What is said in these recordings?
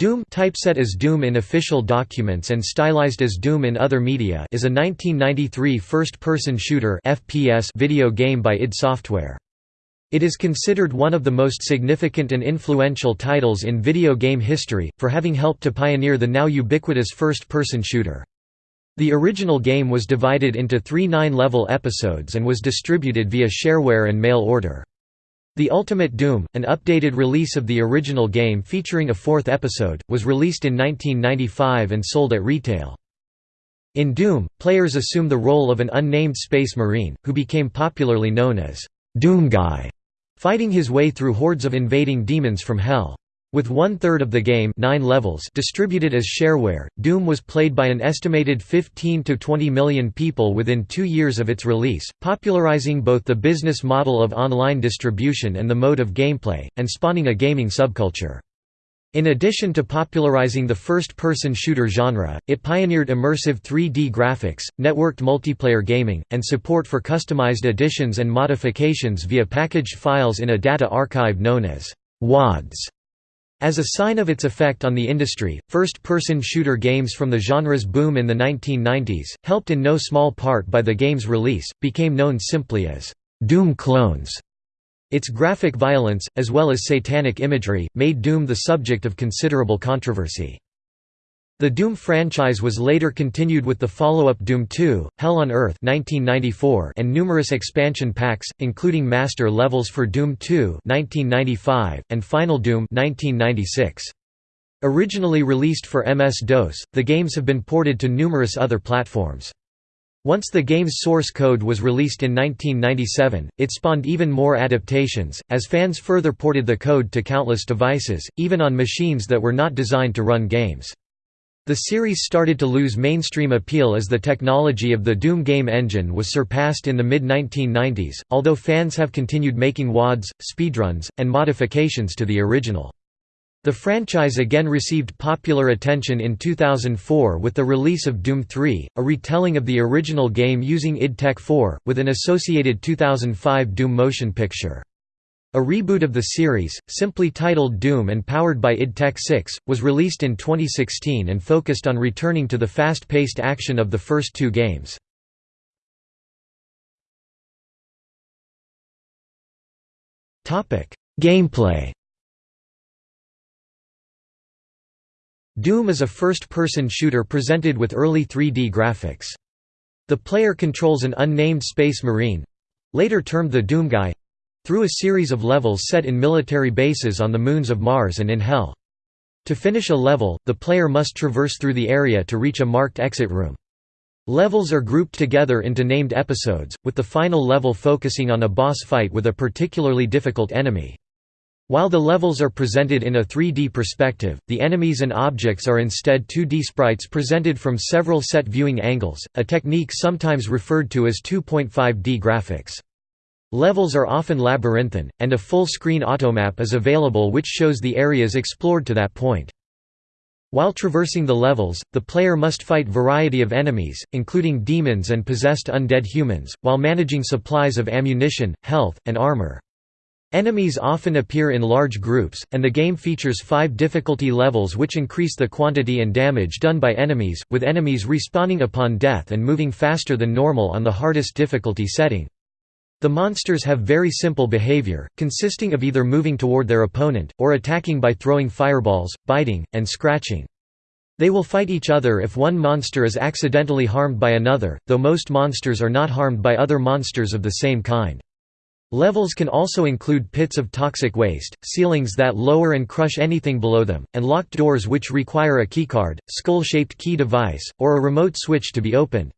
Doom typeset as Doom in official documents and stylized as Doom in other media is a 1993 first-person shooter FPS video game by id Software. It is considered one of the most significant and influential titles in video game history, for having helped to pioneer the now ubiquitous first-person shooter. The original game was divided into three nine-level episodes and was distributed via shareware and mail order. The Ultimate Doom, an updated release of the original game featuring a fourth episode, was released in 1995 and sold at retail. In Doom, players assume the role of an unnamed space marine, who became popularly known as Doom Guy fighting his way through hordes of invading demons from Hell. With one-third of the game nine levels distributed as shareware, Doom was played by an estimated 15 to 20 million people within two years of its release, popularizing both the business model of online distribution and the mode of gameplay, and spawning a gaming subculture. In addition to popularizing the first-person shooter genre, it pioneered immersive 3D graphics, networked multiplayer gaming, and support for customized additions and modifications via packaged files in a data archive known as WADs. As a sign of its effect on the industry, first-person shooter games from the genre's boom in the 1990s, helped in no small part by the game's release, became known simply as Doom clones. Its graphic violence, as well as satanic imagery, made Doom the subject of considerable controversy. The Doom franchise was later continued with the follow-up Doom 2, Hell on Earth 1994 and numerous expansion packs, including master levels for Doom 2 1995, and Final Doom 1996. Originally released for MS-DOS, the games have been ported to numerous other platforms. Once the game's source code was released in 1997, it spawned even more adaptations, as fans further ported the code to countless devices, even on machines that were not designed to run games. The series started to lose mainstream appeal as the technology of the Doom game engine was surpassed in the mid-1990s, although fans have continued making WADs, speedruns, and modifications to the original. The franchise again received popular attention in 2004 with the release of Doom 3, a retelling of the original game using id Tech 4, with an associated 2005 Doom motion picture. A reboot of the series, simply titled Doom and powered by id Tech 6, was released in 2016 and focused on returning to the fast-paced action of the first two games. Gameplay Doom is a first-person shooter presented with early 3D graphics. The player controls an unnamed space marine—later termed the Doom Guy—through a series of levels set in military bases on the moons of Mars and in Hell. To finish a level, the player must traverse through the area to reach a marked exit room. Levels are grouped together into named episodes, with the final level focusing on a boss fight with a particularly difficult enemy. While the levels are presented in a 3D perspective, the enemies and objects are instead 2D sprites presented from several set viewing angles, a technique sometimes referred to as 2.5D graphics. Levels are often labyrinthine, and a full-screen automap is available which shows the areas explored to that point. While traversing the levels, the player must fight variety of enemies, including demons and possessed undead humans, while managing supplies of ammunition, health, and armor. Enemies often appear in large groups, and the game features five difficulty levels which increase the quantity and damage done by enemies, with enemies respawning upon death and moving faster than normal on the hardest difficulty setting. The monsters have very simple behavior, consisting of either moving toward their opponent, or attacking by throwing fireballs, biting, and scratching. They will fight each other if one monster is accidentally harmed by another, though most monsters are not harmed by other monsters of the same kind. Levels can also include pits of toxic waste, ceilings that lower and crush anything below them, and locked doors which require a keycard, skull-shaped key device, or a remote switch to be opened.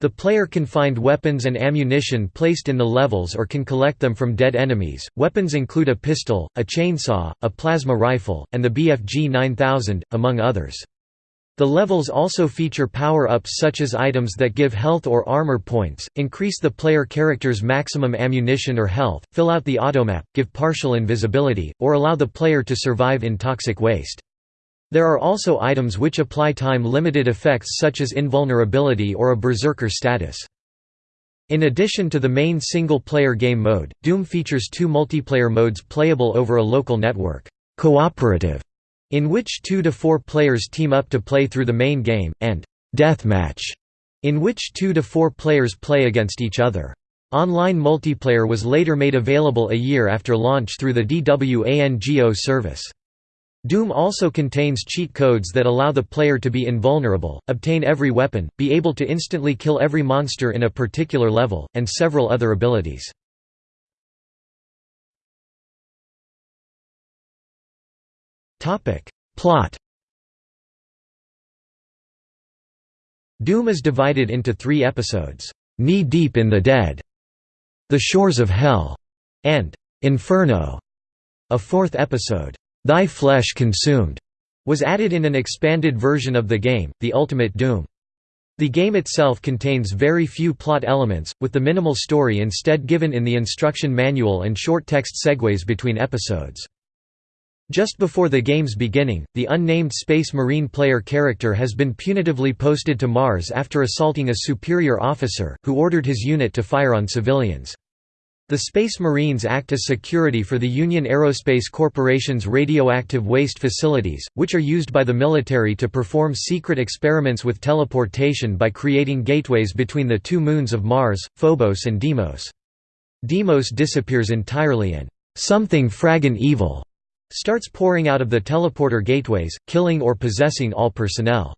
The player can find weapons and ammunition placed in the levels or can collect them from dead enemies. Weapons include a pistol, a chainsaw, a plasma rifle, and the BFG 9000, among others. The levels also feature power-ups such as items that give health or armor points, increase the player character's maximum ammunition or health, fill out the automap, give partial invisibility, or allow the player to survive in toxic waste. There are also items which apply time-limited effects such as invulnerability or a berserker status. In addition to the main single-player game mode, Doom features two multiplayer modes playable over a local network, cooperative in which two to four players team up to play through the main game, and Deathmatch, in which two to four players play against each other. Online multiplayer was later made available a year after launch through the DWANGO service. Doom also contains cheat codes that allow the player to be invulnerable, obtain every weapon, be able to instantly kill every monster in a particular level, and several other abilities. Plot Doom is divided into three episodes, Knee Deep in the Dead, The Shores of Hell, and Inferno. A fourth episode, Thy Flesh Consumed, was added in an expanded version of the game, The Ultimate Doom. The game itself contains very few plot elements, with the minimal story instead given in the instruction manual and short text segues between episodes. Just before the game's beginning, the unnamed Space Marine player character has been punitively posted to Mars after assaulting a superior officer, who ordered his unit to fire on civilians. The Space Marines act as security for the Union Aerospace Corporation's radioactive waste facilities, which are used by the military to perform secret experiments with teleportation by creating gateways between the two moons of Mars, Phobos and Deimos. Deimos disappears entirely and something fraggin' evil starts pouring out of the teleporter gateways, killing or possessing all personnel.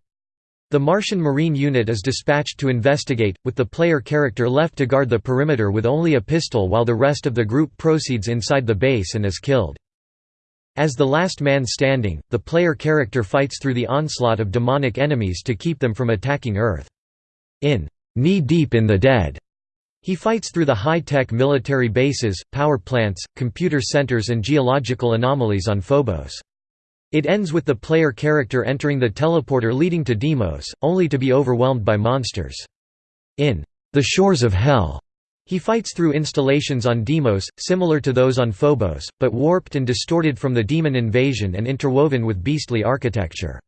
The Martian Marine unit is dispatched to investigate, with the player character left to guard the perimeter with only a pistol while the rest of the group proceeds inside the base and is killed. As the last man standing, the player character fights through the onslaught of demonic enemies to keep them from attacking Earth. In Knee Deep in the Dead, he fights through the high-tech military bases, power plants, computer centers and geological anomalies on Phobos. It ends with the player character entering the teleporter leading to Deimos, only to be overwhelmed by monsters. In The Shores of Hell, he fights through installations on Deimos, similar to those on Phobos, but warped and distorted from the demon invasion and interwoven with beastly architecture.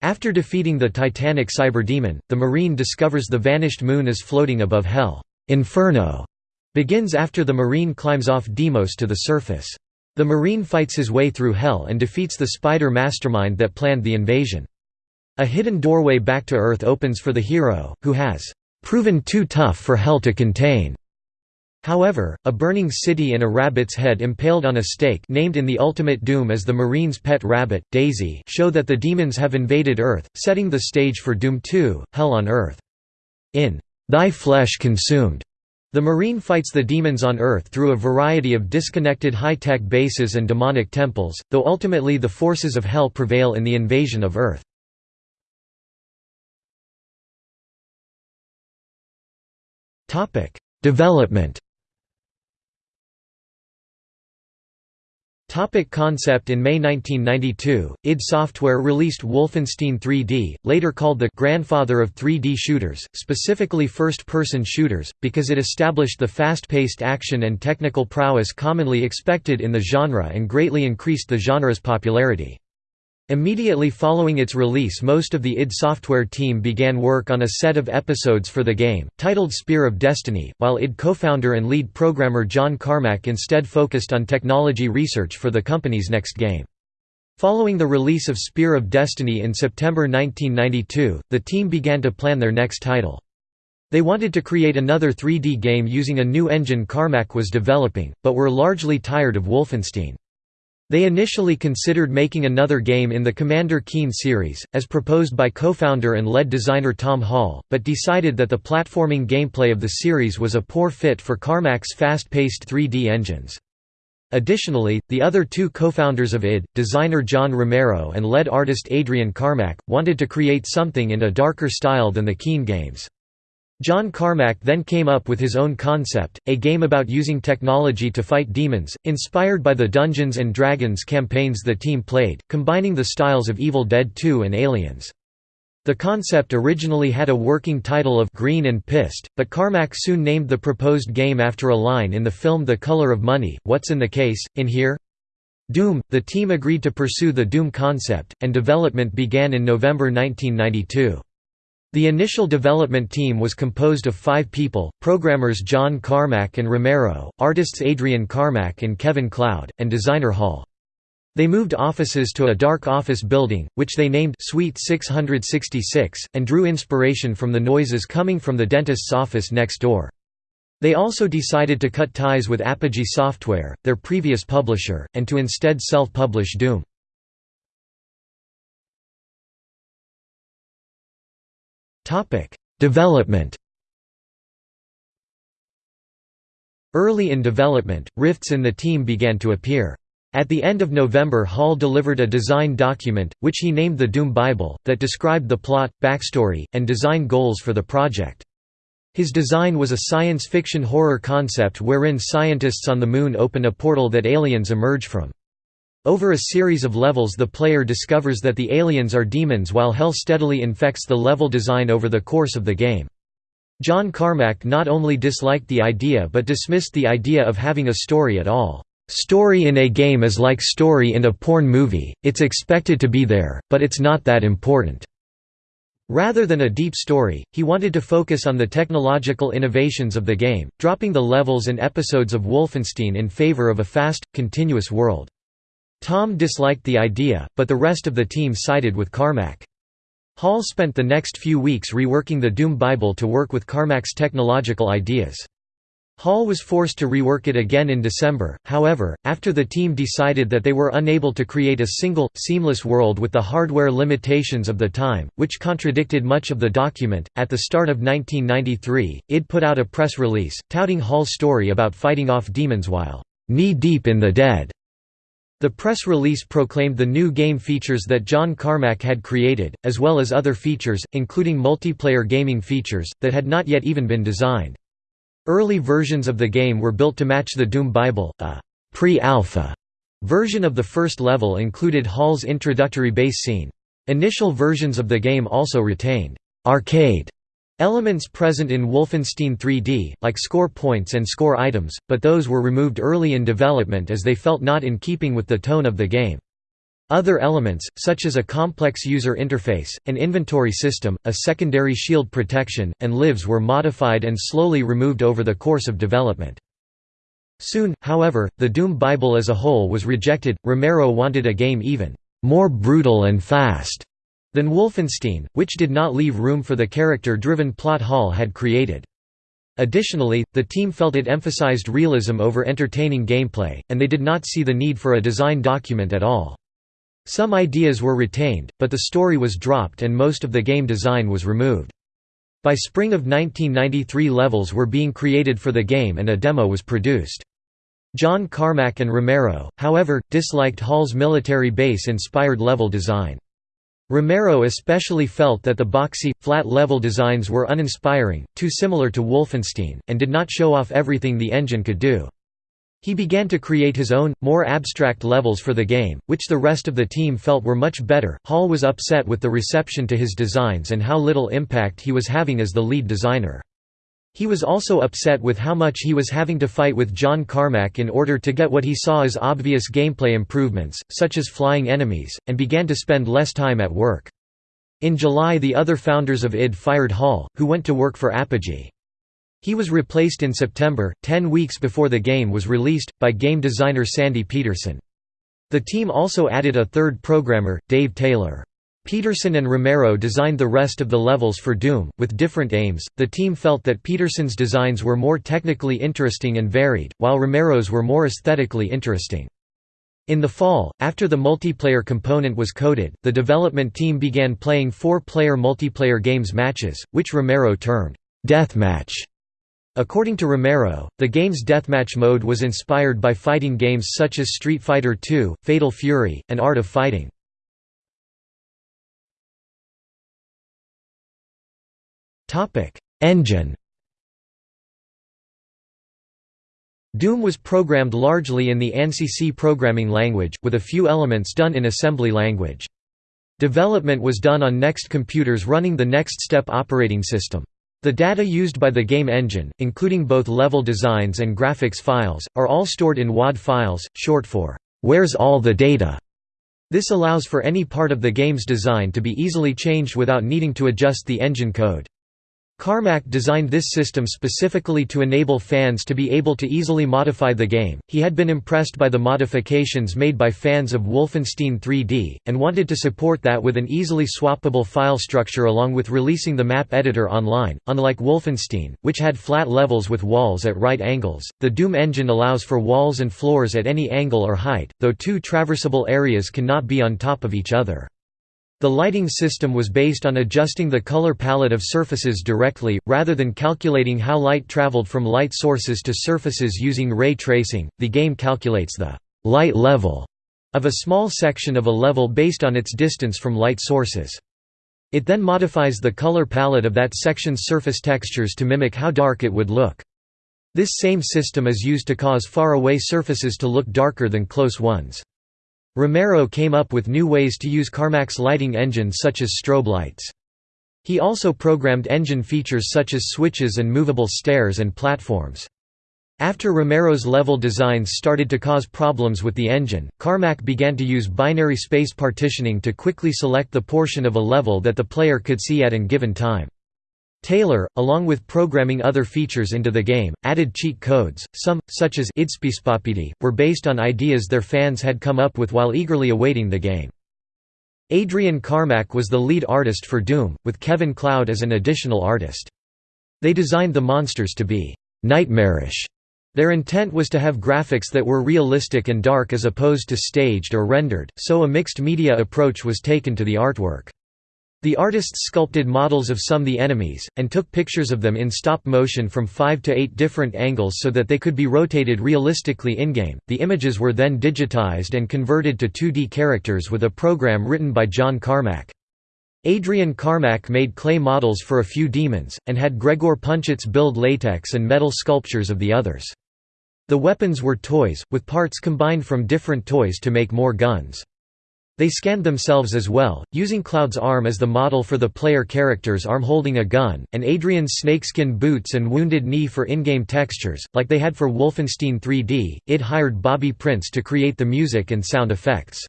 After defeating the titanic cyberdemon, the Marine discovers the vanished moon is floating above Hell. Inferno begins after the Marine climbs off Deimos to the surface. The Marine fights his way through Hell and defeats the spider mastermind that planned the invasion. A hidden doorway back to Earth opens for the hero, who has proven too tough for Hell to contain. However, a burning city and a rabbit's head impaled on a stake named in the Ultimate Doom as the Marine's pet rabbit, Daisy show that the demons have invaded Earth, setting the stage for Doom 2, Hell on Earth. In Thy flesh consumed. The Marine fights the demons on Earth through a variety of disconnected high-tech bases and demonic temples, though ultimately the forces of Hell prevail in the invasion of Earth. Development Topic concept In May 1992, id Software released Wolfenstein 3D, later called the «grandfather of 3D shooters», specifically first-person shooters, because it established the fast-paced action and technical prowess commonly expected in the genre and greatly increased the genre's popularity. Immediately following its release most of the id Software team began work on a set of episodes for the game, titled Spear of Destiny, while id co-founder and lead programmer John Carmack instead focused on technology research for the company's next game. Following the release of Spear of Destiny in September 1992, the team began to plan their next title. They wanted to create another 3D game using a new engine Carmack was developing, but were largely tired of Wolfenstein. They initially considered making another game in the Commander Keen series, as proposed by co-founder and lead designer Tom Hall, but decided that the platforming gameplay of the series was a poor fit for Carmack's fast-paced 3D engines. Additionally, the other two co-founders of id, designer John Romero and lead artist Adrian Carmack, wanted to create something in a darker style than the Keen games. John Carmack then came up with his own concept, a game about using technology to fight demons, inspired by the Dungeons & Dragons campaigns the team played, combining the styles of Evil Dead 2 and Aliens. The concept originally had a working title of Green and Pissed, but Carmack soon named the proposed game after a line in the film The Color of Money, What's in the Case, in here? Doom. The team agreed to pursue the Doom concept, and development began in November 1992. The initial development team was composed of five people, programmers John Carmack and Romero, artists Adrian Carmack and Kevin Cloud, and designer Hall. They moved offices to a dark office building, which they named Suite 666, and drew inspiration from the noises coming from the dentist's office next door. They also decided to cut ties with Apogee Software, their previous publisher, and to instead self-publish Doom. Development Early in development, rifts in the team began to appear. At the end of November Hall delivered a design document, which he named the Doom Bible, that described the plot, backstory, and design goals for the project. His design was a science fiction horror concept wherein scientists on the Moon open a portal that aliens emerge from. Over a series of levels the player discovers that the aliens are demons while hell steadily infects the level design over the course of the game. John Carmack not only disliked the idea but dismissed the idea of having a story at all. Story in a game is like story in a porn movie, it's expected to be there, but it's not that important. Rather than a deep story, he wanted to focus on the technological innovations of the game, dropping the levels and episodes of Wolfenstein in favor of a fast, continuous world. Tom disliked the idea, but the rest of the team sided with Carmack. Hall spent the next few weeks reworking the Doom Bible to work with Carmack's technological ideas. Hall was forced to rework it again in December, however, after the team decided that they were unable to create a single, seamless world with the hardware limitations of the time, which contradicted much of the document. At the start of 1993, id put out a press release, touting Hall's story about fighting off demons while knee deep in the dead. The press release proclaimed the new game features that John Carmack had created, as well as other features, including multiplayer gaming features, that had not yet even been designed. Early versions of the game were built to match the Doom Bible, a pre-alpha version of the first level included Hall's introductory base scene. Initial versions of the game also retained arcade elements present in Wolfenstein 3D, like score points and score items, but those were removed early in development as they felt not in keeping with the tone of the game. Other elements, such as a complex user interface, an inventory system, a secondary shield protection, and lives were modified and slowly removed over the course of development. Soon, however, the Doom Bible as a whole was rejected. Romero wanted a game even more brutal and fast than Wolfenstein, which did not leave room for the character-driven plot Hall had created. Additionally, the team felt it emphasized realism over entertaining gameplay, and they did not see the need for a design document at all. Some ideas were retained, but the story was dropped and most of the game design was removed. By spring of 1993 levels were being created for the game and a demo was produced. John Carmack and Romero, however, disliked Hall's military base-inspired level design. Romero especially felt that the boxy, flat-level designs were uninspiring, too similar to Wolfenstein, and did not show off everything the engine could do. He began to create his own, more abstract levels for the game, which the rest of the team felt were much better. Hall was upset with the reception to his designs and how little impact he was having as the lead designer. He was also upset with how much he was having to fight with John Carmack in order to get what he saw as obvious gameplay improvements, such as flying enemies, and began to spend less time at work. In July the other founders of id fired Hall, who went to work for Apogee. He was replaced in September, ten weeks before the game was released, by game designer Sandy Petersen. The team also added a third programmer, Dave Taylor. Petersen and Romero designed the rest of the levels for Doom, with different aims. The team felt that Petersen's designs were more technically interesting and varied, while Romero's were more aesthetically interesting. In the fall, after the multiplayer component was coded, the development team began playing four-player multiplayer games matches, which Romero termed deathmatch. According to Romero, the game's deathmatch mode was inspired by fighting games such as Street Fighter II, Fatal Fury, and Art of Fighting. Engine Doom was programmed largely in the ANSI C programming language, with a few elements done in assembly language. Development was done on NeXT computers running the NeXTSTEP operating system. The data used by the game engine, including both level designs and graphics files, are all stored in WAD files, short for, "'Where's all the data?' This allows for any part of the game's design to be easily changed without needing to adjust the engine code. Carmack designed this system specifically to enable fans to be able to easily modify the game. He had been impressed by the modifications made by fans of Wolfenstein 3D, and wanted to support that with an easily swappable file structure along with releasing the map editor online. Unlike Wolfenstein, which had flat levels with walls at right angles, the Doom engine allows for walls and floors at any angle or height, though two traversable areas cannot be on top of each other. The lighting system was based on adjusting the color palette of surfaces directly, rather than calculating how light traveled from light sources to surfaces using ray tracing. The game calculates the light level of a small section of a level based on its distance from light sources. It then modifies the color palette of that section's surface textures to mimic how dark it would look. This same system is used to cause far-away surfaces to look darker than close ones. Romero came up with new ways to use Carmack's lighting engine such as strobe lights. He also programmed engine features such as switches and movable stairs and platforms. After Romero's level designs started to cause problems with the engine, Carmack began to use binary space partitioning to quickly select the portion of a level that the player could see at an given time. Taylor, along with programming other features into the game, added cheat codes. Some, such as idspispopd, were based on ideas their fans had come up with while eagerly awaiting the game. Adrian Carmack was the lead artist for Doom, with Kevin Cloud as an additional artist. They designed the monsters to be nightmarish. Their intent was to have graphics that were realistic and dark as opposed to staged or rendered, so a mixed media approach was taken to the artwork. The artists sculpted models of some of the enemies, and took pictures of them in stop motion from five to eight different angles so that they could be rotated realistically in-game. The images were then digitized and converted to 2D characters with a program written by John Carmack. Adrian Carmack made clay models for a few demons, and had Gregor Punchatz build latex and metal sculptures of the others. The weapons were toys, with parts combined from different toys to make more guns. They scanned themselves as well, using Cloud's arm as the model for the player character's arm holding a gun, and Adrian's snakeskin boots and wounded knee for in-game textures, like they had for Wolfenstein 3D. It hired Bobby Prince to create the music and sound effects.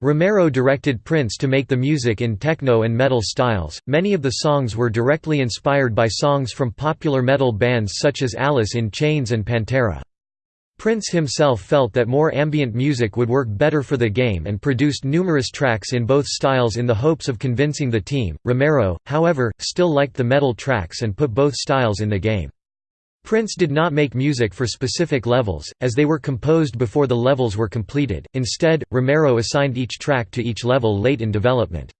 Romero directed Prince to make the music in techno and metal styles. Many of the songs were directly inspired by songs from popular metal bands such as Alice in Chains and Pantera. Prince himself felt that more ambient music would work better for the game and produced numerous tracks in both styles in the hopes of convincing the team. Romero, however, still liked the metal tracks and put both styles in the game. Prince did not make music for specific levels, as they were composed before the levels were completed, instead, Romero assigned each track to each level late in development.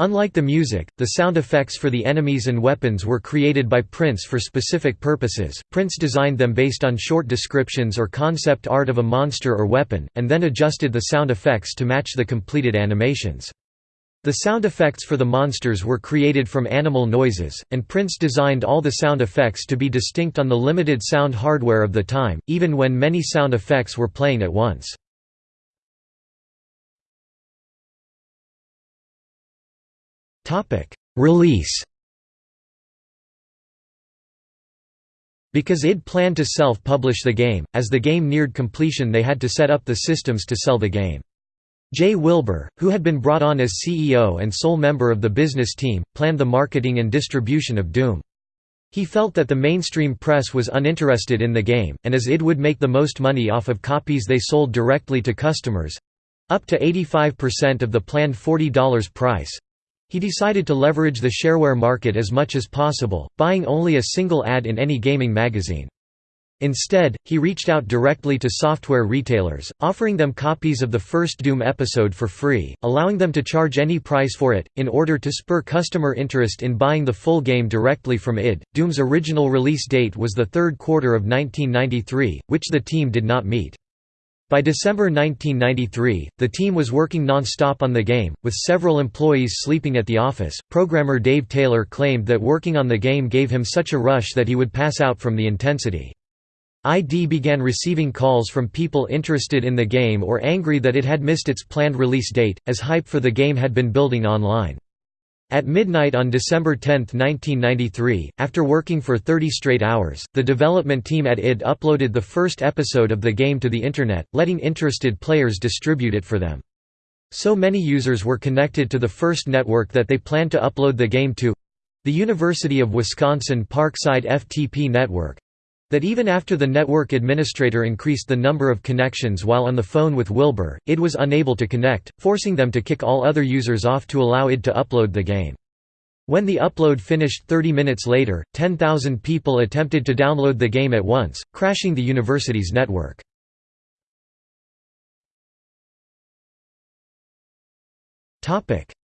Unlike the music, the sound effects for the enemies and weapons were created by Prince for specific purposes. Prince designed them based on short descriptions or concept art of a monster or weapon, and then adjusted the sound effects to match the completed animations. The sound effects for the monsters were created from animal noises, and Prince designed all the sound effects to be distinct on the limited sound hardware of the time, even when many sound effects were playing at once. Release Because id planned to self-publish the game, as the game neared completion they had to set up the systems to sell the game. Jay Wilbur, who had been brought on as CEO and sole member of the business team, planned the marketing and distribution of Doom. He felt that the mainstream press was uninterested in the game, and as id would make the most money off of copies they sold directly to customers—up to 85% of the planned $40 price, he decided to leverage the shareware market as much as possible, buying only a single ad in any gaming magazine. Instead, he reached out directly to software retailers, offering them copies of the first Doom episode for free, allowing them to charge any price for it, in order to spur customer interest in buying the full game directly from id. Doom's original release date was the third quarter of 1993, which the team did not meet. By December 1993, the team was working non-stop on the game, with several employees sleeping at the office. Programmer Dave Taylor claimed that working on the game gave him such a rush that he would pass out from the intensity. ID began receiving calls from people interested in the game or angry that it had missed its planned release date, as hype for the game had been building online. At midnight on December 10, 1993, after working for 30 straight hours, the development team at id uploaded the first episode of the game to the Internet, letting interested players distribute it for them. So many users were connected to the first network that they planned to upload the game to The University of Wisconsin Parkside FTP network that even after the network administrator increased the number of connections while on the phone with Wilbur, id was unable to connect, forcing them to kick all other users off to allow id to upload the game. When the upload finished 30 minutes later, 10,000 people attempted to download the game at once, crashing the university's network.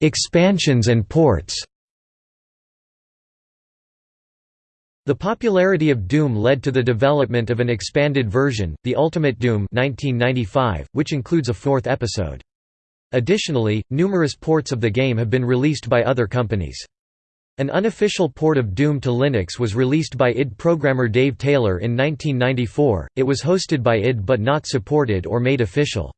Expansions and ports The popularity of Doom led to the development of an expanded version, the Ultimate Doom 1995, which includes a fourth episode. Additionally, numerous ports of the game have been released by other companies. An unofficial port of Doom to Linux was released by id programmer Dave Taylor in 1994, it was hosted by id but not supported or made official.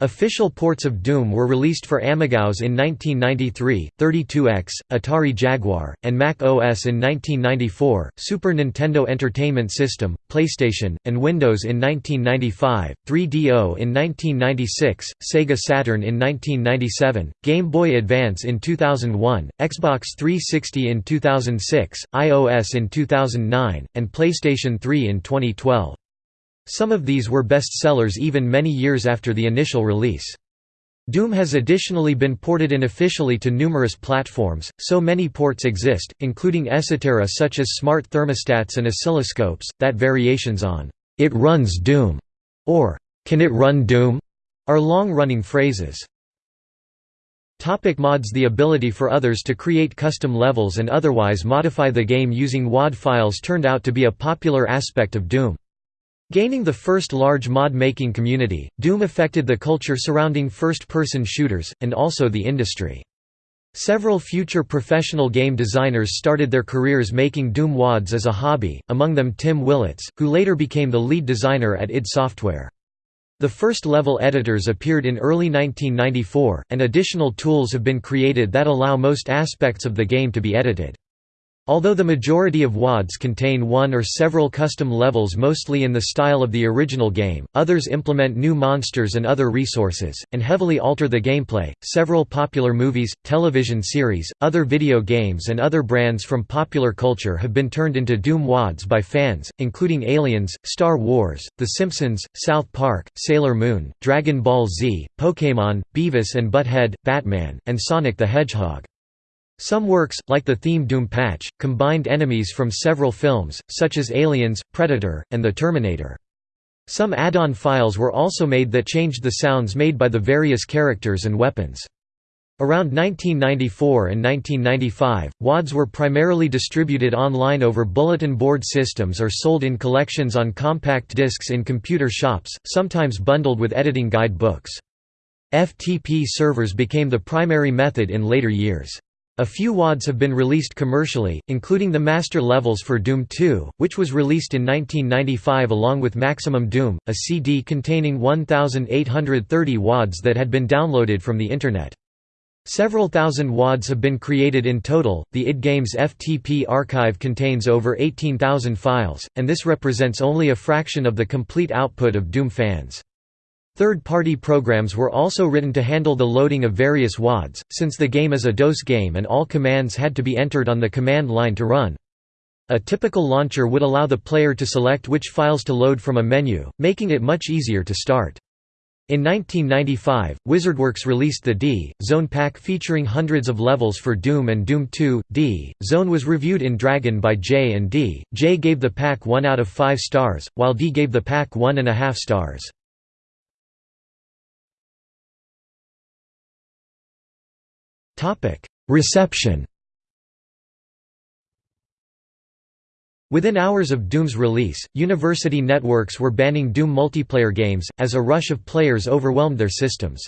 Official ports of Doom were released for AmigaOS in 1993, 32X, Atari Jaguar, and Mac OS in 1994, Super Nintendo Entertainment System, PlayStation, and Windows in 1995, 3DO in 1996, Sega Saturn in 1997, Game Boy Advance in 2001, Xbox 360 in 2006, iOS in 2009, and PlayStation 3 in 2012. Some of these were bestsellers even many years after the initial release. Doom has additionally been ported unofficially to numerous platforms, so many ports exist, including esoterica such as smart thermostats and oscilloscopes, that variations on, "'It runs Doom' or "'Can it run Doom?' are long-running phrases. Topic mods The ability for others to create custom levels and otherwise modify the game using WAD files turned out to be a popular aspect of Doom. Gaining the first large mod-making community, Doom affected the culture surrounding first-person shooters, and also the industry. Several future professional game designers started their careers making Doom WADs as a hobby, among them Tim Willits, who later became the lead designer at id Software. The first level editors appeared in early 1994, and additional tools have been created that allow most aspects of the game to be edited. Although the majority of WADs contain one or several custom levels mostly in the style of the original game, others implement new monsters and other resources, and heavily alter the gameplay. Several popular movies, television series, other video games, and other brands from popular culture have been turned into Doom WADs by fans, including Aliens, Star Wars, The Simpsons, South Park, Sailor Moon, Dragon Ball Z, Pokémon, Beavis and Butthead, Batman, and Sonic the Hedgehog. Some works, like the theme Doom patch, combined enemies from several films, such as Aliens, Predator, and The Terminator. Some add-on files were also made that changed the sounds made by the various characters and weapons. Around 1994 and 1995, WADs were primarily distributed online over bulletin board systems or sold in collections on compact discs in computer shops, sometimes bundled with editing guide books. FTP servers became the primary method in later years. A few WADs have been released commercially, including the master levels for Doom 2, which was released in 1995 along with Maximum Doom, a CD containing 1,830 WADs that had been downloaded from the Internet. Several thousand WADs have been created in total. The id Games FTP archive contains over 18,000 files, and this represents only a fraction of the complete output of Doom fans. Third-party programs were also written to handle the loading of various WADs, since the game is a DOS game and all commands had to be entered on the command line to run. A typical launcher would allow the player to select which files to load from a menu, making it much easier to start. In 1995, WizardWorks released the D Zone pack featuring hundreds of levels for Doom and Doom 2. D Zone was reviewed in Dragon by Jay and Dee. Jay gave the pack 1 out of 5 stars, while Dee gave the pack 1.5 stars. Reception Within hours of Doom's release, university networks were banning Doom multiplayer games, as a rush of players overwhelmed their systems.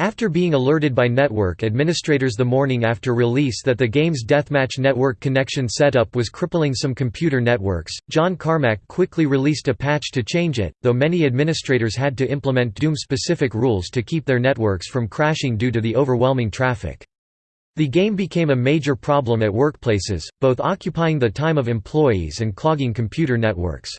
After being alerted by network administrators the morning after release that the game's deathmatch network connection setup was crippling some computer networks, John Carmack quickly released a patch to change it, though many administrators had to implement Doom-specific rules to keep their networks from crashing due to the overwhelming traffic. The game became a major problem at workplaces, both occupying the time of employees and clogging computer networks.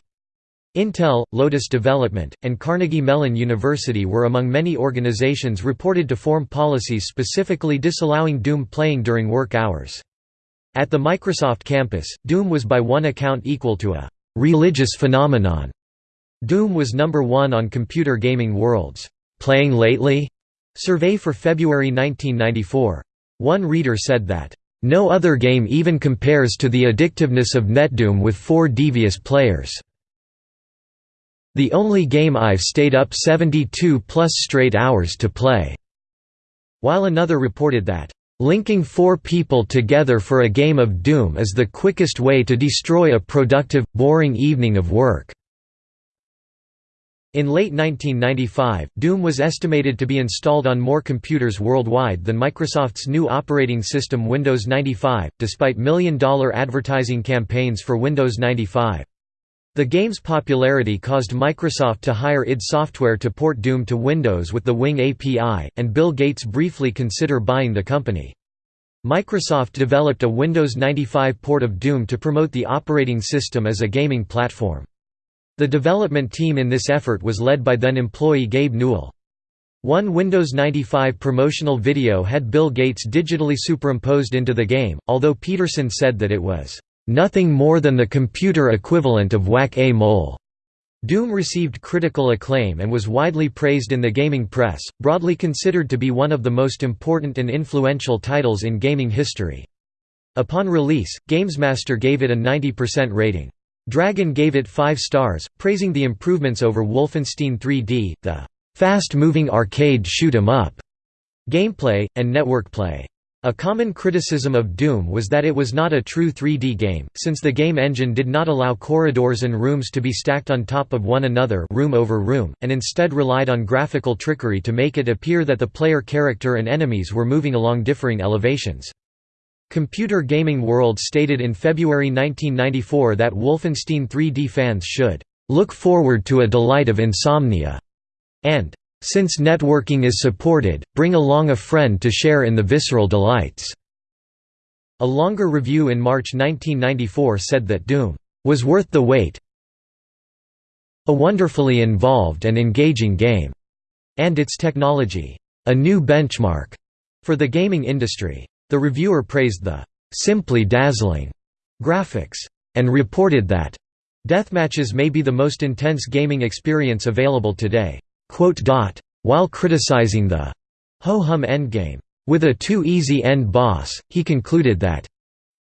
Intel, Lotus Development, and Carnegie Mellon University were among many organizations reported to form policies specifically disallowing Doom playing during work hours. At the Microsoft campus, Doom was by one account equal to a «religious phenomenon». Doom was number one on Computer Gaming World's «Playing Lately?» survey for February 1994. One reader said that, "...no other game even compares to the addictiveness of NetDoom with four devious players. The only game I've stayed up 72 plus straight hours to play." While another reported that, Linking four people together for a game of Doom is the quickest way to destroy a productive, boring evening of work. In late 1995, Doom was estimated to be installed on more computers worldwide than Microsoft's new operating system Windows 95, despite million-dollar advertising campaigns for Windows 95. The game's popularity caused Microsoft to hire id Software to port Doom to Windows with the WinG API, and Bill Gates briefly consider buying the company. Microsoft developed a Windows 95 port of Doom to promote the operating system as a gaming platform. The development team in this effort was led by then-employee Gabe Newell. One Windows 95 promotional video had Bill Gates digitally superimposed into the game, although Petersen said that it was nothing more than the computer equivalent of Whack-A-Mole. Doom received critical acclaim and was widely praised in the gaming press, broadly considered to be one of the most important and influential titles in gaming history. Upon release, GamesMaster gave it a 90% rating. Dragon gave it 5 stars, praising the improvements over Wolfenstein 3D, the fast-moving arcade shoot 'em up gameplay, and network play. A common criticism of Doom was that it was not a true 3D game, since the game engine did not allow corridors and rooms to be stacked on top of one another room over room, and instead relied on graphical trickery to make it appear that the player character and enemies were moving along differing elevations. Computer Gaming World stated in February 1994 that Wolfenstein 3D fans should "...look forward to a delight of insomnia," and since networking is supported, bring along a friend to share in the visceral delights." A longer review in March 1994 said that Doom was worth the wait a wonderfully involved and engaging game, and its technology, a new benchmark for the gaming industry. The reviewer praised the simply dazzling graphics and reported that deathmatches may be the most intense gaming experience available today. While criticizing the ho-hum endgame, with a too easy end boss, he concluded that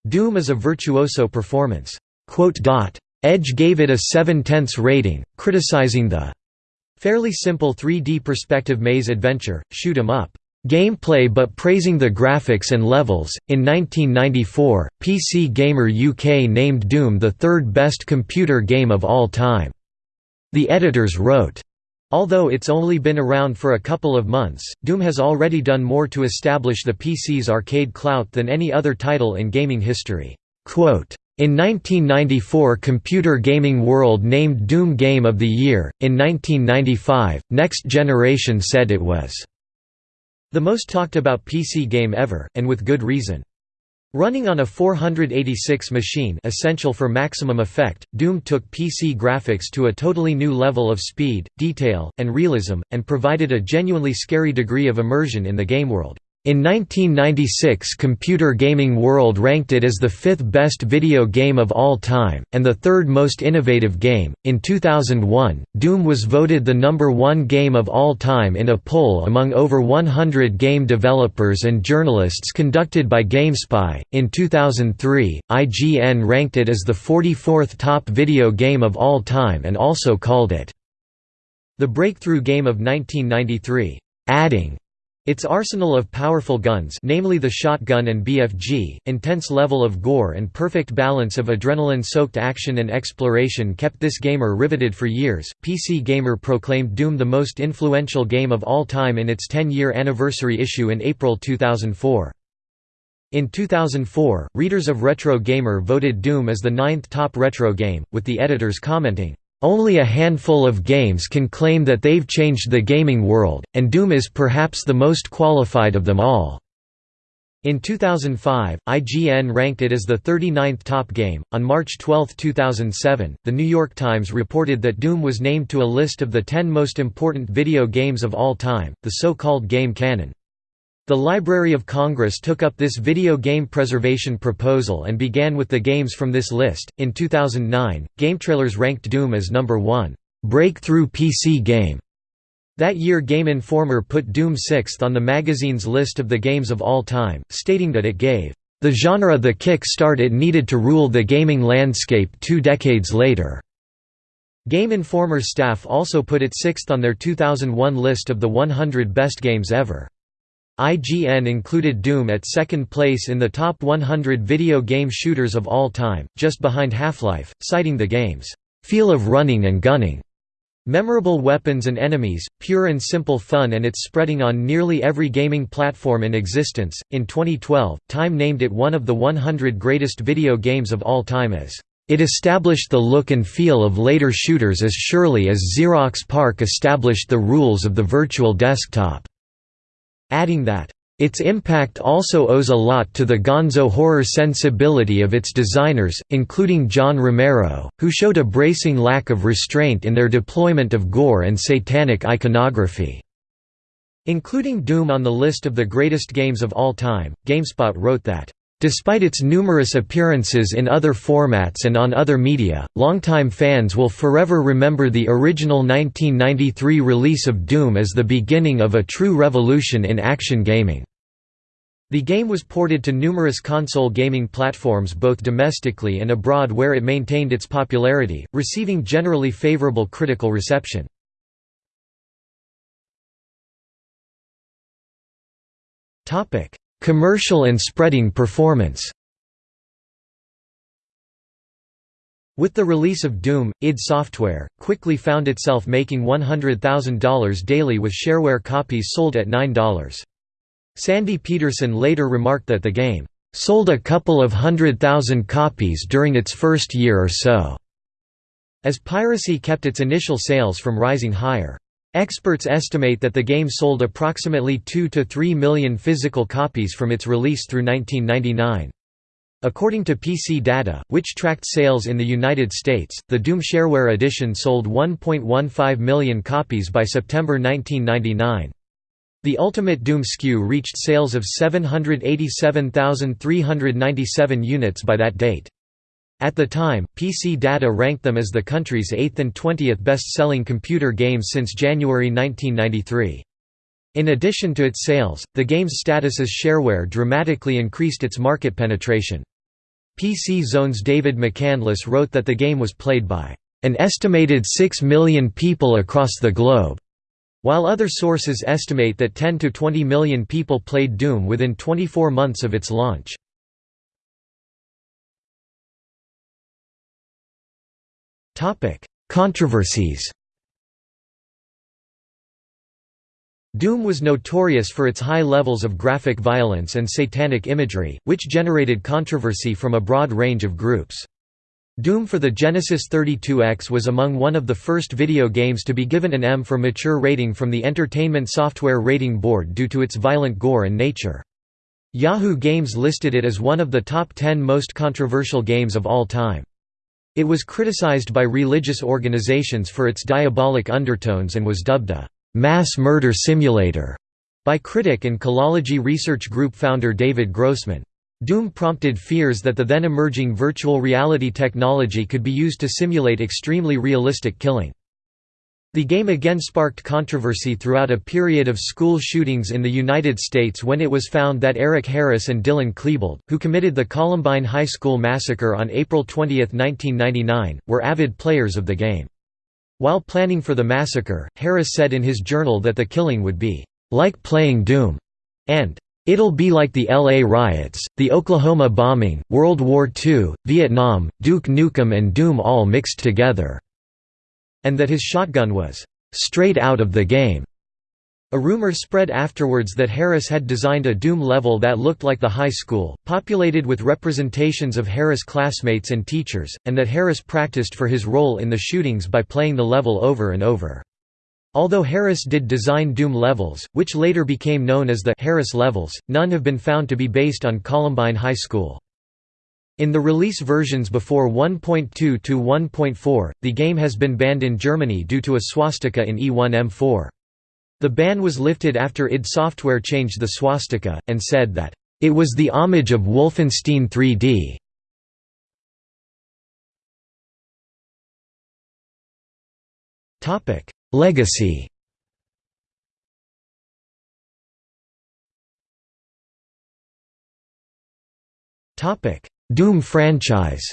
Doom is a virtuoso performance. Edge gave it a 7 tenths rating, criticizing the fairly simple 3D perspective maze adventure, shoot 'em up gameplay but praising the graphics and levels. In 1994, PC Gamer UK named Doom the third best computer game of all time. The editors wrote, Although it's only been around for a couple of months, Doom has already done more to establish the PC's arcade clout than any other title in gaming history. in 1994 Computer Gaming World named Doom Game of the Year, in 1995, Next Generation said it was the most talked about PC game ever, and with good reason. Running on a 486 machine essential for maximum effect, Doom took PC graphics to a totally new level of speed, detail, and realism, and provided a genuinely scary degree of immersion in the game world. In 1996 Computer Gaming World ranked it as the fifth best video game of all time, and the third most innovative game. In 2001, Doom was voted the number one game of all time in a poll among over 100 game developers and journalists conducted by GameSpy. In 2003, IGN ranked it as the 44th top video game of all time and also called it the breakthrough game of 1993, adding its arsenal of powerful guns namely the shotgun and BFG, intense level of gore and perfect balance of adrenaline-soaked action and exploration kept this gamer riveted for years. PC Gamer proclaimed Doom the most influential game of all time in its 10-year anniversary issue in April 2004. In 2004, readers of Retro Gamer voted Doom as the ninth top retro game, with the editors commenting, only a handful of games can claim that they've changed the gaming world, and Doom is perhaps the most qualified of them all. In 2005, IGN ranked it as the 39th top game. On March 12, 2007, The New York Times reported that Doom was named to a list of the 10 most important video games of all time, the so called Game Canon. The Library of Congress took up this video game preservation proposal and began with the games from this list. In 2009, GameTrailers ranked Doom as number 1 breakthrough PC game. That year Game Informer put Doom sixth on the magazine's list of the games of all time, stating that it gave the genre the kick-start it needed to rule the gaming landscape two decades later. Game Informer's staff also put it sixth on their 2001 list of the 100 best games ever. IGN included Doom at second place in the top 100 video game shooters of all time, just behind Half-Life, citing the game's feel of running and gunning. Memorable weapons and enemies, pure and simple fun, and it's spreading on nearly every gaming platform in existence. In 2012, Time named it one of the 100 greatest video games of all time as it established the look and feel of later shooters as surely as Xerox PARC established the rules of the virtual desktop adding that, its impact also owes a lot to the gonzo horror sensibility of its designers, including John Romero, who showed a bracing lack of restraint in their deployment of gore and satanic iconography. Including Doom on the list of the greatest games of all time, GameSpot wrote that, Despite its numerous appearances in other formats and on other media, longtime fans will forever remember the original 1993 release of Doom as the beginning of a true revolution in action gaming. The game was ported to numerous console gaming platforms both domestically and abroad where it maintained its popularity, receiving generally favorable critical reception. Topic: Commercial and spreading performance With the release of Doom, id Software, quickly found itself making $100,000 daily with shareware copies sold at $9. Sandy Petersen later remarked that the game, "...sold a couple of hundred thousand copies during its first year or so." As piracy kept its initial sales from rising higher. Experts estimate that the game sold approximately 2 to 3 million physical copies from its release through 1999. According to PC data, which tracked sales in the United States, the Doom Shareware Edition sold 1.15 million copies by September 1999. The Ultimate Doom SKU reached sales of 787,397 units by that date. At the time, PC Data ranked them as the country's 8th and 20th best-selling computer games since January 1993. In addition to its sales, the game's status as shareware dramatically increased its market penetration. PC Zone's David McCandless wrote that the game was played by an estimated 6 million people across the globe, while other sources estimate that 10 to 20 million people played Doom within 24 months of its launch. Topic: Controversies. Doom was notorious for its high levels of graphic violence and satanic imagery, which generated controversy from a broad range of groups. Doom for the Genesis 32X was among one of the first video games to be given an M for mature rating from the Entertainment Software Rating Board due to its violent gore and nature. Yahoo Games listed it as one of the top 10 most controversial games of all time. It was criticized by religious organizations for its diabolic undertones and was dubbed a «mass murder simulator» by critic and Killology research group founder David Grossman. Doom prompted fears that the then emerging virtual reality technology could be used to simulate extremely realistic killing. The game again sparked controversy throughout a period of school shootings in the United States when it was found that Eric Harris and Dylan Klebold, who committed the Columbine High School massacre on April 20, 1999, were avid players of the game. While planning for the massacre, Harris said in his journal that the killing would be, "...like playing Doom," and It'll be like the LA riots, the Oklahoma bombing, World War II, Vietnam, Duke Nukem and Doom all mixed together and that his shotgun was straight out of the game. A rumor spread afterwards that Harris had designed a Doom level that looked like the high school, populated with representations of Harris classmates and teachers, and that Harris practiced for his role in the shootings by playing the level over and over. Although Harris did design Doom levels, which later became known as the Harris levels, none have been found to be based on Columbine High School. In the release versions before 1.2 to 1.4, the game has been banned in Germany due to a swastika in E1M4. The ban was lifted after id Software changed the swastika, and said that, "...it was the homage of Wolfenstein 3D." Legacy Doom franchise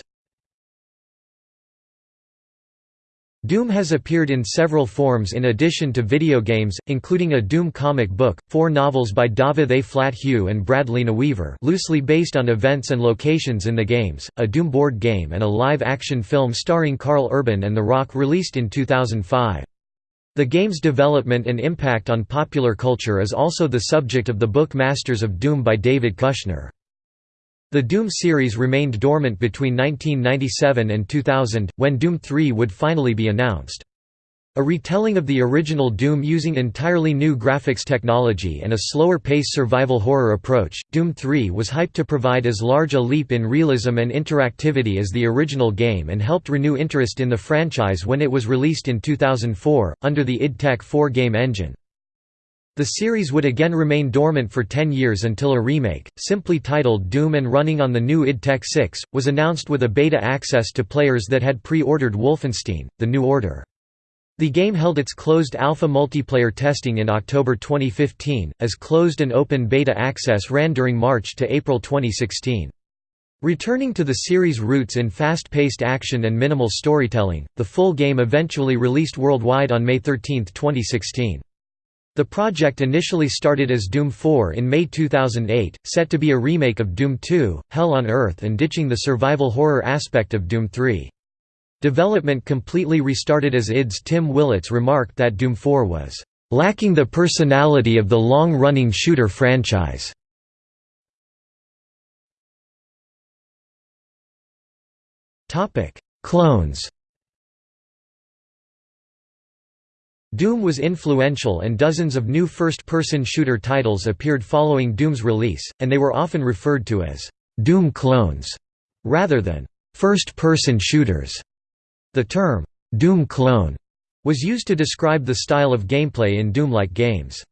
Doom has appeared in several forms in addition to video games, including a Doom comic book, four novels by David A. Flat Hugh and Brad Linaweaver loosely based on events and locations in the games, a Doom board game and a live-action film starring Karl Urban and The Rock released in 2005. The game's development and impact on popular culture is also the subject of the book Masters of Doom by David Kushner. The Doom series remained dormant between 1997 and 2000, when Doom 3 would finally be announced. A retelling of the original Doom using entirely new graphics technology and a slower-pace survival horror approach, Doom 3 was hyped to provide as large a leap in realism and interactivity as the original game and helped renew interest in the franchise when it was released in 2004, under the id Tech 4 game engine. The series would again remain dormant for 10 years until a remake, simply titled Doom and running on the new id Tech 6, was announced with a beta access to players that had pre-ordered Wolfenstein, The New Order. The game held its closed alpha multiplayer testing in October 2015, as closed and open beta access ran during March to April 2016. Returning to the series' roots in fast-paced action and minimal storytelling, the full game eventually released worldwide on May 13, 2016. The project initially started as Doom 4 in May 2008, set to be a remake of Doom 2, Hell on Earth and ditching the survival horror aspect of Doom 3. Development completely restarted as id's Tim Willits remarked that Doom 4 was, "...lacking the personality of the long-running shooter franchise." Clones Doom was influential and dozens of new first-person shooter titles appeared following Doom's release, and they were often referred to as «Doom clones» rather than «first-person shooters». The term «Doom clone» was used to describe the style of gameplay in Doom-like games.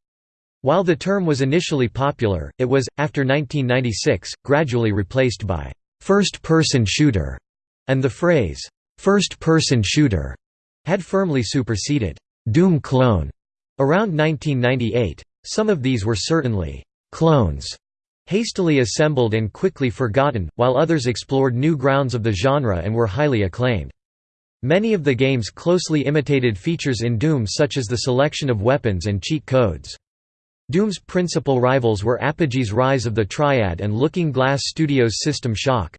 While the term was initially popular, it was, after 1996, gradually replaced by «first-person shooter», and the phrase «first-person shooter» had firmly superseded Doom clone around 1998. Some of these were certainly clones, hastily assembled and quickly forgotten, while others explored new grounds of the genre and were highly acclaimed. Many of the games closely imitated features in Doom such as the selection of weapons and cheat codes. Doom's principal rivals were Apogee's Rise of the Triad and Looking Glass Studios' System Shock.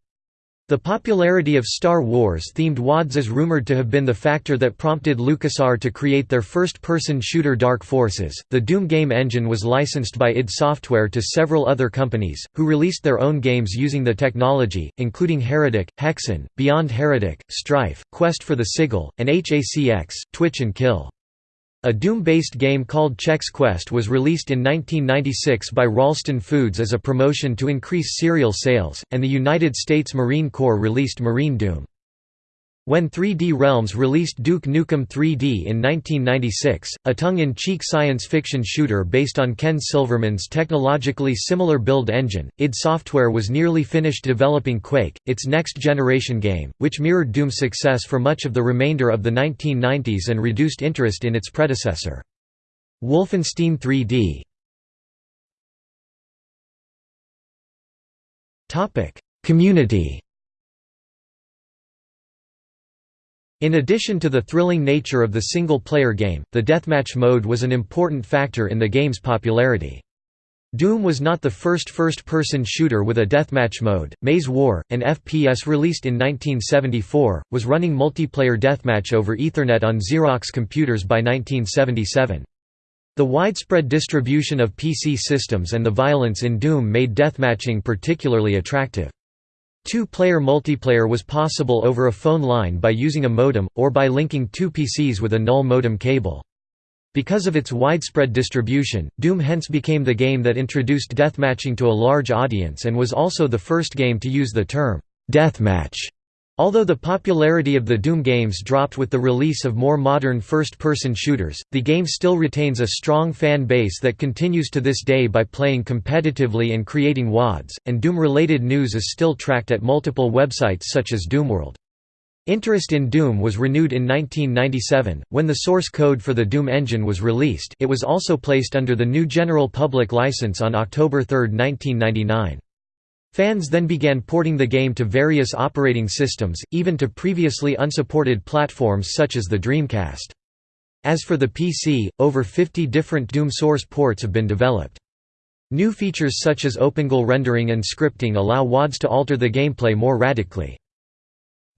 The popularity of Star Wars-themed WADs is rumored to have been the factor that prompted LucasArts to create their first-person shooter Dark Forces. The Doom game engine was licensed by id Software to several other companies, who released their own games using the technology, including Heretic, Hexen, Beyond Heretic, Strife, Quest for the Sigil, and HACX, Twitch and Kill. A Doom-based game called Chex Quest was released in 1996 by Ralston Foods as a promotion to increase cereal sales, and the United States Marine Corps released Marine Doom. When 3D Realms released Duke Nukem 3D in 1996, a tongue-in-cheek science fiction shooter based on Ken Silverman's technologically similar build engine, id Software was nearly finished developing Quake, its next-generation game, which mirrored Doom's success for much of the remainder of the 1990s and reduced interest in its predecessor. Wolfenstein 3D Community In addition to the thrilling nature of the single-player game, the deathmatch mode was an important factor in the game's popularity. Doom was not the first first-person shooter with a deathmatch mode. Maze War, an FPS released in 1974, was running multiplayer deathmatch over Ethernet on Xerox computers by 1977. The widespread distribution of PC systems and the violence in Doom made deathmatching particularly attractive. Two-player multiplayer was possible over a phone line by using a modem, or by linking two PCs with a null modem cable. Because of its widespread distribution, Doom hence became the game that introduced deathmatching to a large audience and was also the first game to use the term, "'deathmatch' Although the popularity of the Doom games dropped with the release of more modern first-person shooters, the game still retains a strong fan base that continues to this day by playing competitively and creating WADs, and Doom-related news is still tracked at multiple websites such as Doomworld. Interest in Doom was renewed in 1997, when the source code for the Doom engine was released it was also placed under the new General Public License on October 3, 1999. Fans then began porting the game to various operating systems, even to previously unsupported platforms such as the Dreamcast. As for the PC, over 50 different Doom source ports have been developed. New features such as OpenGL rendering and scripting allow WADs to alter the gameplay more radically.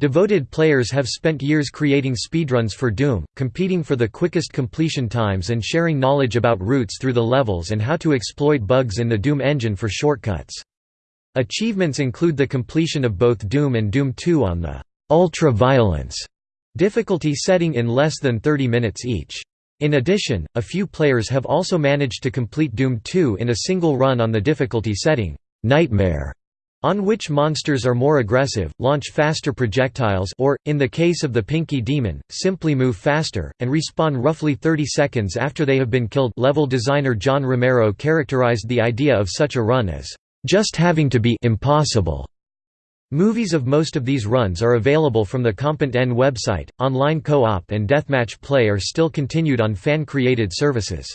Devoted players have spent years creating speedruns for Doom, competing for the quickest completion times and sharing knowledge about routes through the levels and how to exploit bugs in the Doom engine for shortcuts. Achievements include the completion of both Doom and Doom 2 on the «ultra violence» difficulty setting in less than 30 minutes each. In addition, a few players have also managed to complete Doom 2 in a single run on the difficulty setting «Nightmare», on which monsters are more aggressive, launch faster projectiles or, in the case of the Pinky Demon, simply move faster, and respawn roughly 30 seconds after they have been killed level designer John Romero characterized the idea of such a run as just having to be impossible. Movies of most of these runs are available from the Comp.N website. Online co-op and deathmatch play are still continued on fan-created services.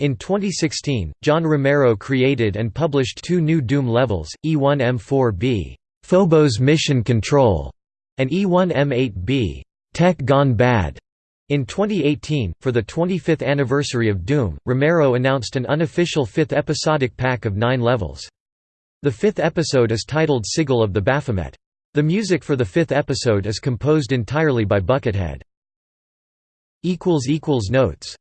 In 2016, John Romero created and published two new Doom levels, E1M4B, Phobos Mission Control, and E1M8B, Tech Gone Bad. In 2018, for the 25th anniversary of Doom, Romero announced an unofficial fifth episodic pack of nine levels. The fifth episode is titled Sigil of the Baphomet. The music for the fifth episode is composed entirely by Buckethead. Notes